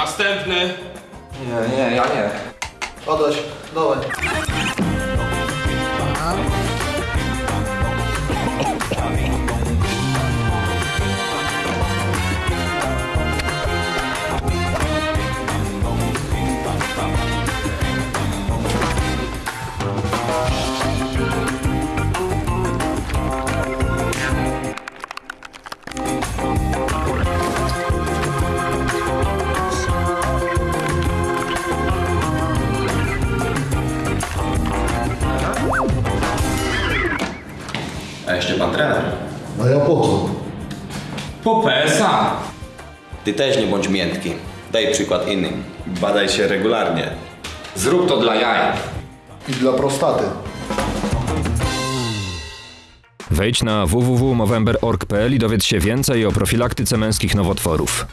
Następny. Nie, nie, ja nie. Odejdź, dawaj. A jeszcze pan trener. A ja po co? Po PSA. Ty też nie bądź miętki. Daj przykład innym. Badaj się regularnie. Zrób to dla jaj. I dla prostaty. Wejdź na www.movember.org.pl i dowiedz się więcej o profilaktyce męskich nowotworów.